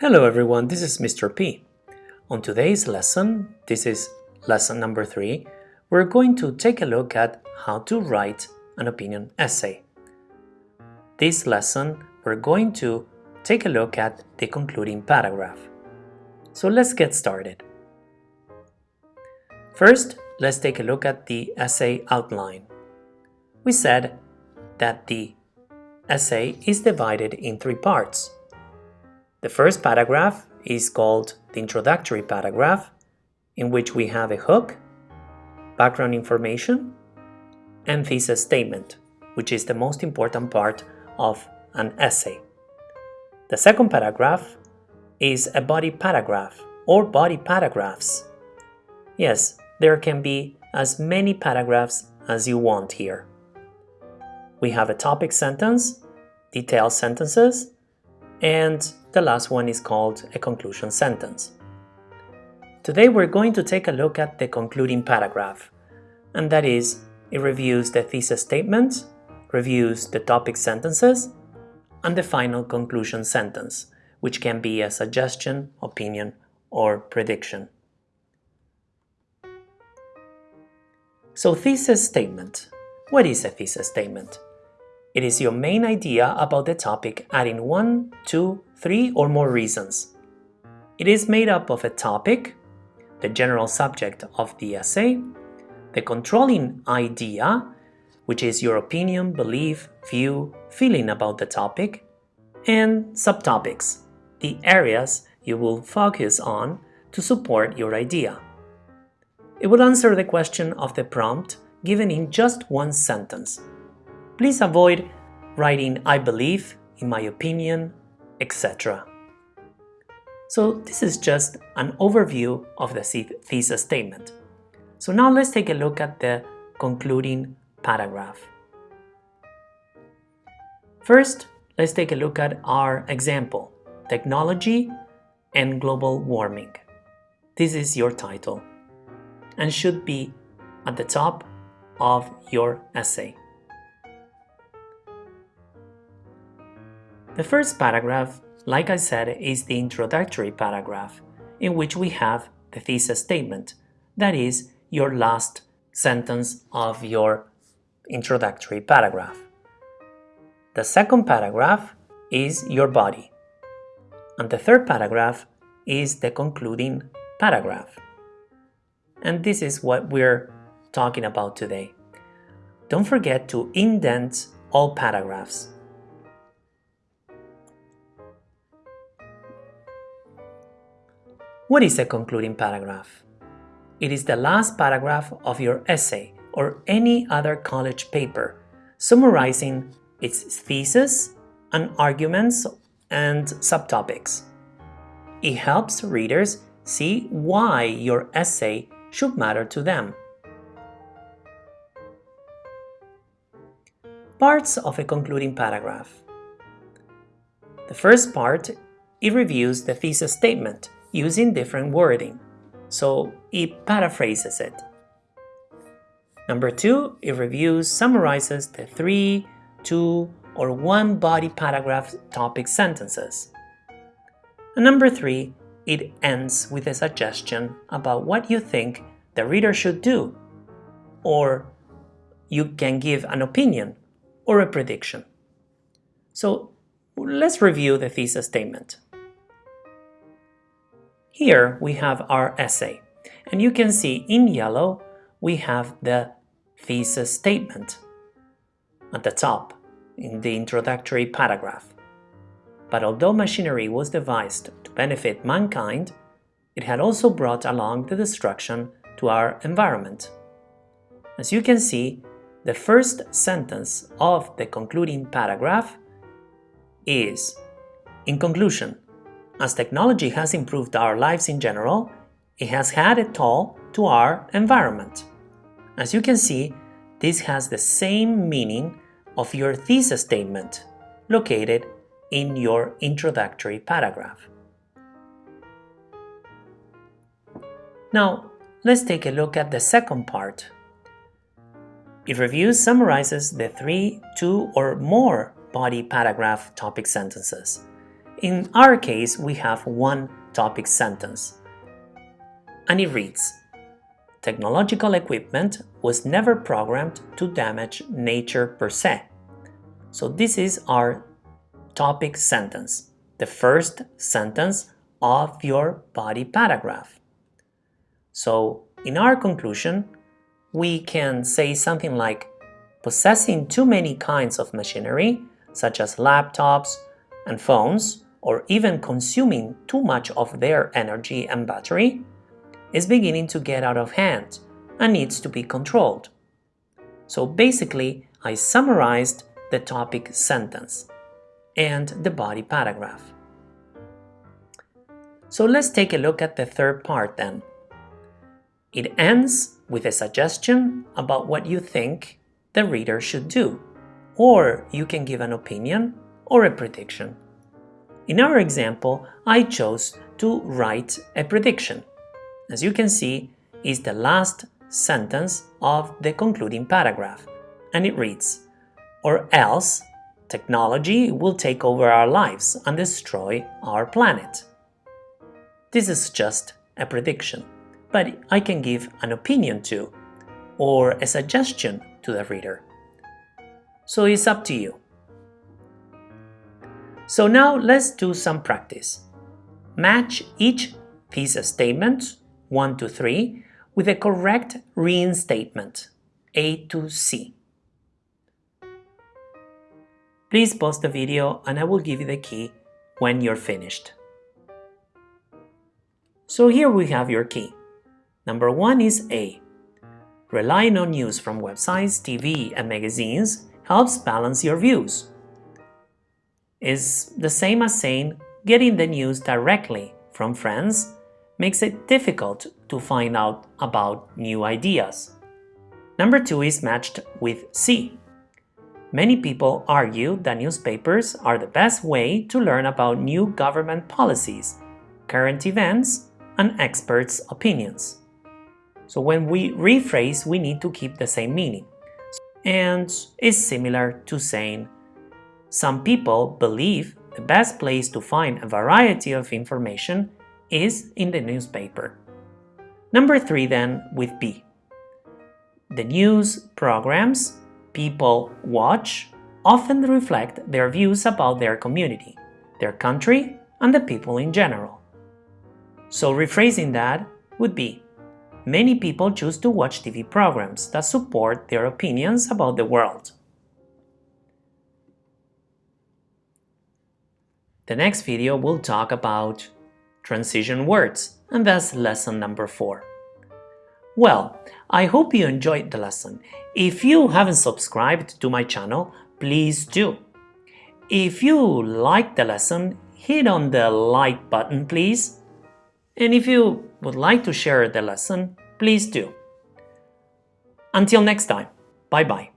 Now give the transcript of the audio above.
Hello everyone, this is Mr. P. On today's lesson, this is lesson number three, we're going to take a look at how to write an opinion essay. This lesson, we're going to take a look at the concluding paragraph. So let's get started. First, let's take a look at the essay outline. We said that the essay is divided in three parts. The first paragraph is called the introductory paragraph, in which we have a hook, background information, and thesis statement, which is the most important part of an essay. The second paragraph is a body paragraph or body paragraphs. Yes, there can be as many paragraphs as you want here. We have a topic sentence, detailed sentences, and the last one is called a conclusion sentence. Today we're going to take a look at the concluding paragraph, and that is, it reviews the thesis statement, reviews the topic sentences, and the final conclusion sentence, which can be a suggestion, opinion, or prediction. So thesis statement. What is a thesis statement? It is your main idea about the topic adding one, two, three or more reasons. It is made up of a topic, the general subject of the essay, the controlling idea, which is your opinion, belief, view, feeling about the topic, and subtopics, the areas you will focus on to support your idea. It will answer the question of the prompt given in just one sentence. Please avoid writing I believe, in my opinion, etc. So this is just an overview of the thesis statement. So now let's take a look at the concluding paragraph. First, let's take a look at our example, Technology and Global Warming. This is your title and should be at the top of your essay. The first paragraph, like I said, is the introductory paragraph, in which we have the thesis statement, that is, your last sentence of your introductory paragraph. The second paragraph is your body, and the third paragraph is the concluding paragraph. And this is what we're talking about today. Don't forget to indent all paragraphs. What is a concluding paragraph? It is the last paragraph of your essay or any other college paper, summarizing its thesis and arguments and subtopics. It helps readers see why your essay should matter to them. Parts of a concluding paragraph. The first part, it reviews the thesis statement using different wording, so it paraphrases it. Number two, it reviews, summarizes the three, two, or one body paragraph topic sentences. And number three, it ends with a suggestion about what you think the reader should do, or you can give an opinion or a prediction. So let's review the thesis statement. Here we have our essay, and you can see in yellow we have the thesis statement at the top in the introductory paragraph. But although machinery was devised to benefit mankind, it had also brought along the destruction to our environment. As you can see, the first sentence of the concluding paragraph is, in conclusion, as technology has improved our lives in general, it has had a toll to our environment. As you can see, this has the same meaning of your thesis statement located in your introductory paragraph. Now, let's take a look at the second part. It reviews summarizes the three, two, or more body paragraph topic sentences In our case, we have one topic sentence. And it reads, Technological equipment was never programmed to damage nature per se. So this is our topic sentence, the first sentence of your body paragraph. So in our conclusion, we can say something like possessing too many kinds of machinery, such as laptops and phones, or even consuming too much of their energy and battery, is beginning to get out of hand and needs to be controlled. So basically, I summarized the topic sentence and the body paragraph. So let's take a look at the third part then. It ends with a suggestion about what you think the reader should do, or you can give an opinion or a prediction. In our example, I chose to write a prediction. As you can see, is the last sentence of the concluding paragraph, and it reads, Or else, technology will take over our lives and destroy our planet. This is just a prediction, but I can give an opinion too, or a suggestion to the reader. So it's up to you. So now let's do some practice. Match each thesis statement, 1 to 3, with a correct reinstatement, A to C. Please pause the video and I will give you the key when you're finished. So here we have your key. Number one is A. Relying on news from websites, TV and magazines helps balance your views. Is the same as saying getting the news directly from friends makes it difficult to find out about new ideas. Number two is matched with C. Many people argue that newspapers are the best way to learn about new government policies, current events, and experts' opinions. So when we rephrase, we need to keep the same meaning. And it's similar to saying, some people believe the best place to find a variety of information is in the newspaper. Number three then with B. The news programs people watch often reflect their views about their community, their country, and the people in general. So rephrasing that would be, many people choose to watch TV programs that support their opinions about the world. The next video will talk about transition words, and that's lesson number 4. Well, I hope you enjoyed the lesson. If you haven't subscribed to my channel, please do. If you liked the lesson, hit on the like button please and if you would like to share the lesson, please do. Until next time, bye bye.